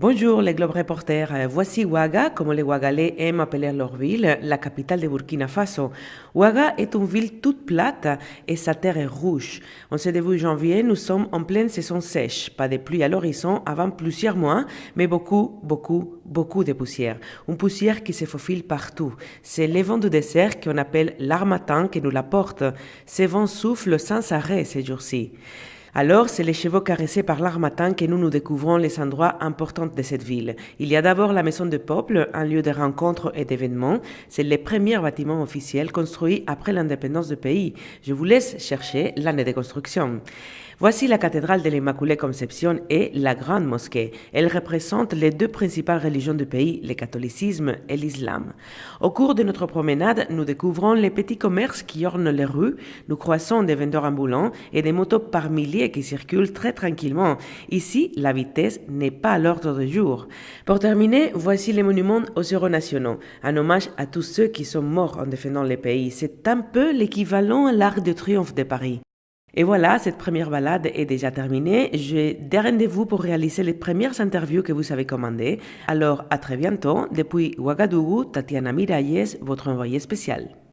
Bonjour les Globe Reporters, voici Ouaga, comme les Ouagalais aiment appeler leur ville, la capitale de Burkina Faso. Ouaga est une ville toute plate et sa terre est rouge. En ce début janvier, nous sommes en pleine saison sèche, pas de pluie à l'horizon avant plusieurs mois, mais beaucoup, beaucoup, beaucoup de poussière. Une poussière qui se faufile partout. C'est les vents du désert qu'on appelle l'armatan qui nous l'apporte. Ces vents soufflent sans arrêt ces jours-ci. Alors, c'est les chevaux caressés par l'armatan que nous nous découvrons les endroits importants de cette ville. Il y a d'abord la maison de peuple, un lieu de rencontres et d'événements. C'est le premier bâtiment officiel construit après l'indépendance du pays. Je vous laisse chercher l'année de construction. Voici la cathédrale de l'Immaculée Conception et la grande mosquée. Elle représente les deux principales religions du pays, le catholicisme et l'islam. Au cours de notre promenade, nous découvrons les petits commerces qui ornent les rues. Nous croisons des vendeurs ambulants et des motos par milliers qui circulent très tranquillement. Ici, la vitesse n'est pas à l'ordre du jour. Pour terminer, voici les monuments aux héros nationaux, un hommage à tous ceux qui sont morts en défendant le pays. C'est un peu l'équivalent à l'Arc de Triomphe de Paris. Et voilà, cette première balade est déjà terminée. J'ai des rendez-vous pour réaliser les premières interviews que vous avez commandées. Alors, à très bientôt. Depuis Ouagadougou, Tatiana Miralles, votre envoyée spéciale.